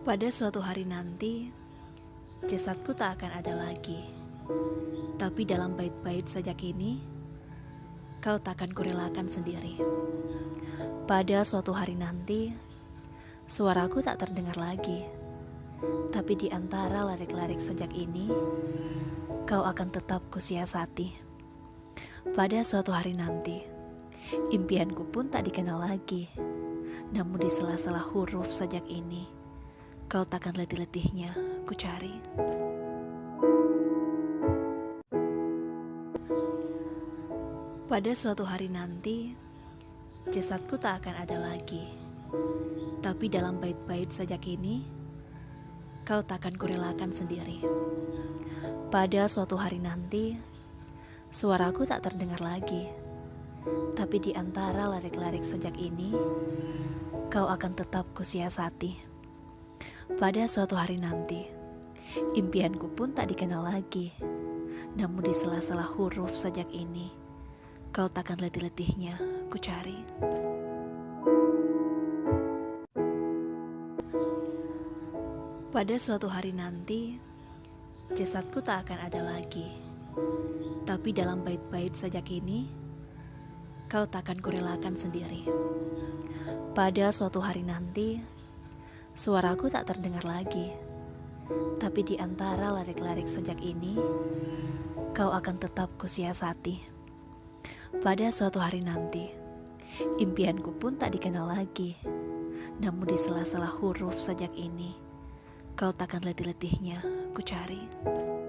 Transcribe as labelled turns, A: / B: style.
A: Pada suatu hari nanti, jasadku tak akan ada lagi. Tapi dalam bait-bait sajak ini, kau takkan kurelakan sendiri. Pada suatu hari nanti, suaraku tak terdengar lagi. Tapi di antara larik-larik sajak ini, kau akan tetap kusiasati. Pada suatu hari nanti, impianku pun tak dikenal lagi. Namun di sela-sela huruf sajak ini, kau takkan letih-letihnya ku cari. Pada suatu hari nanti, jasadku tak akan ada lagi. Tapi dalam bait-bait sajak ini, kau takkan kurelakan sendiri. Pada suatu hari nanti, suaraku tak terdengar lagi. Tapi di antara larik-larik sajak ini, kau akan tetap kusiasati. Pada suatu hari nanti, impianku pun tak dikenal lagi. Namun di sela-sela huruf sajak ini, kau takkan letih-letihnya ku cari. Pada suatu hari nanti, jasadku tak akan ada lagi. Tapi dalam bait-bait sajak ini, kau takkan kurelakan sendiri. Pada suatu hari nanti, suaraku tak terdengar lagi. Tapi di antara larik-larik sajak ini, kau akan tetap kusiasati. Pada suatu hari nanti, impianku pun tak dikenal lagi. Namun di sela-sela huruf sajak ini, kau takkan letih-letihnya ku cari.